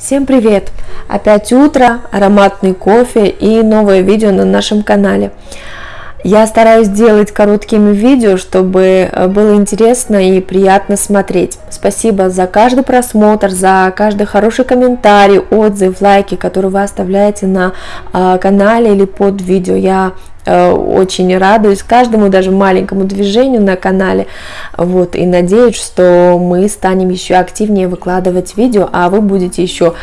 Всем привет! Опять утро, ароматный кофе и новое видео на нашем канале. Я стараюсь делать короткими видео, чтобы э, было интересно и приятно смотреть. Спасибо за каждый просмотр, за каждый хороший комментарий, отзыв, лайки, которые вы оставляете на э, канале или под видео. Я очень радуюсь каждому даже маленькому движению на канале. Вот и надеюсь что мы станем еще активнее выкладывать видео а вы будете еще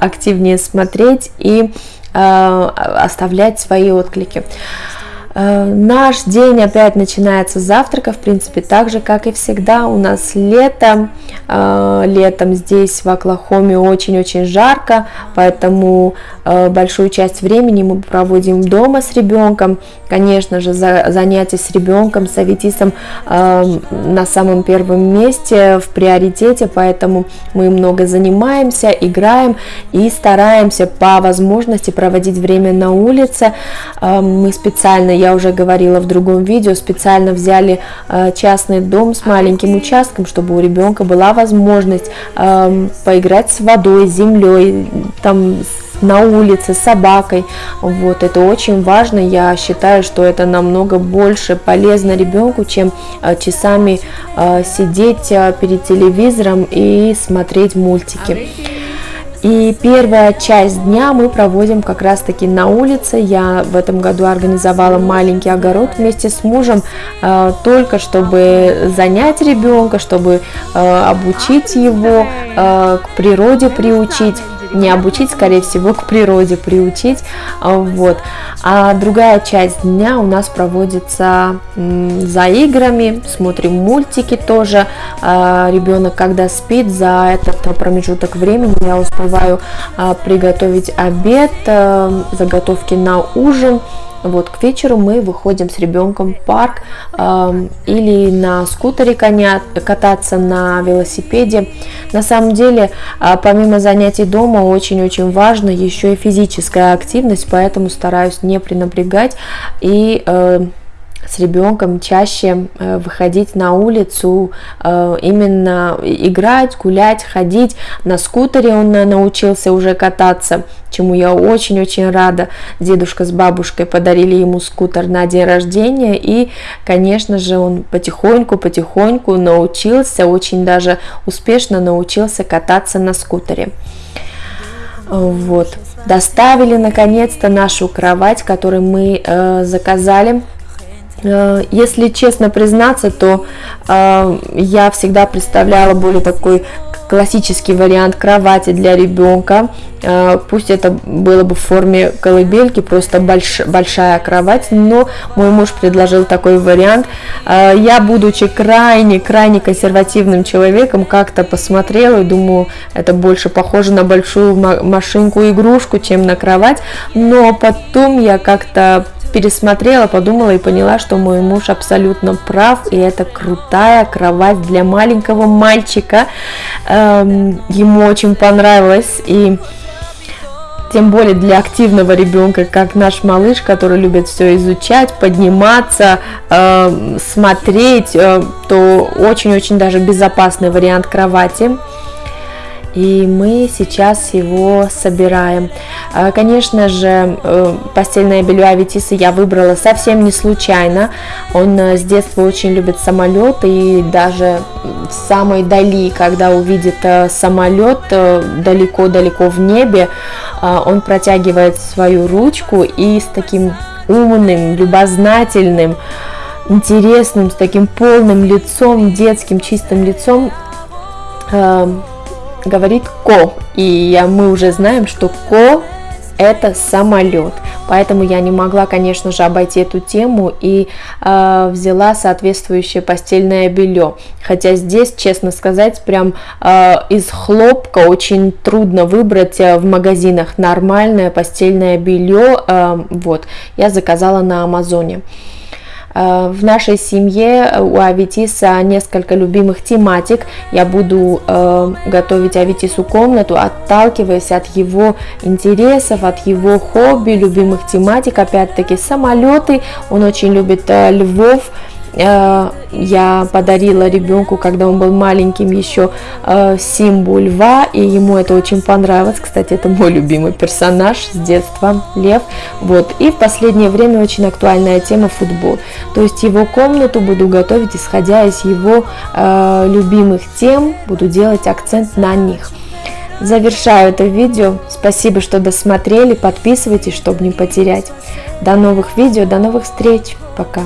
активнее смотреть и э, оставлять свои отклики. Э, наш день опять начинается с завтрака, в принципе, так же, как и всегда. У нас лето, э, летом здесь в Оклахоме очень-очень жарко, поэтому э, большую часть времени мы проводим дома с ребенком. Конечно же, занятия с ребенком, с Аветисом на самом первом месте, в приоритете, поэтому мы много занимаемся, играем и стараемся по возможности проводить время на улице. Мы специально я уже говорила в другом видео, специально взяли э, частный дом с маленьким участком, чтобы у ребенка была возможность эм, поиграть с водой, с землей, там на улице с собакой. Вот это очень важно. Я считаю, что это намного больше полезно ребенку, чем э, часами э, сидеть перед телевизором и смотреть мультики. И первая часть дня мы проводим как раз таки на улице. Я в этом году организовала маленький огород вместе с мужем, э, только чтобы занять ребенка, чтобы э, обучить его, э, к природе приучить не обучить, скорее всего, к природе приучить, вот. А другая часть дня у нас проводится за играми, смотрим мультики тоже, а, ребенок когда спит, за этот промежуток времени я успеваю а, приготовить обед, а, заготовки на ужин, вот, к вечеру мы выходим с ребенком в парк э, или на скутере коня, кататься на велосипеде. На самом деле, э, помимо занятий дома, очень-очень важно еще и физическая активность, поэтому стараюсь не пренапрягать и э, с ребенком чаще э, выходить на улицу, э, именно играть, гулять, ходить. На скутере он научился уже кататься, чему я очень-очень рада. Дедушка с бабушкой подарили ему скутер на день рождения, и, конечно же, он потихоньку-потихоньку научился, очень даже успешно научился кататься на скутере. Вот. Доставили наконец-то нашу кровать, которую мы э, заказали Э, если честно признаться, то э, я всегда представляла более такой классический вариант кровати для ребенка. Э, пусть это было бы в форме колыбельки, просто больш, большая кровать, но мой муж предложил такой вариант. Э, я, будучи крайне-крайне консервативным человеком, как-то посмотрела и думаю, это больше похоже на большую машинку-игрушку, чем на кровать. Но потом я как-то пересмотрела, подумала и поняла, что мой муж абсолютно прав, и это крутая кровать для маленького мальчика. Эм, ему очень понравилось, и тем более для активного ребенка, как наш малыш, который любит все изучать, подниматься, э, смотреть, э, то очень-очень даже безопасный вариант кровати и мы сейчас его собираем. А, конечно же, э, постельное белье Аветиса я выбрала совсем не случайно. Он э, с детства очень любит самолет, и даже в самой дали, когда увидит э, самолет далеко-далеко в небе, он протягивает свою ручку и с таким умным, любознательным, интересным, с таким полным лицом, детским чистым лицом говорит ко, и мы уже знаем, что ко это самолет. Поэтому я не могла, конечно же, обойти эту тему и э, взяла соответствующее постельное белье. Хотя здесь, честно сказать, прям э, из хлопка очень трудно выбрать э, в магазинах нормальное постельное белье. Э, вот, я заказала на Амазоне. В нашей семье э, у Аветиса несколько любимых тематик. Я буду э, готовить Аветису комнату, отталкиваясь от его интересов, от его хобби, любимых тематик. Опять-таки самолеты, он очень любит львов, э, я подарила ребенку, когда он был маленьким, еще э, Симбу льва, и ему это очень понравилось. Кстати, это мой любимый персонаж с детства, лев. Вот. И в последнее время очень актуальная тема футбол. То есть его комнату буду готовить, исходя из его э, любимых тем, буду делать акцент на них. Завершаю это видео. Спасибо, что досмотрели. Подписывайтесь, чтобы не потерять. До новых видео, до новых встреч. Пока.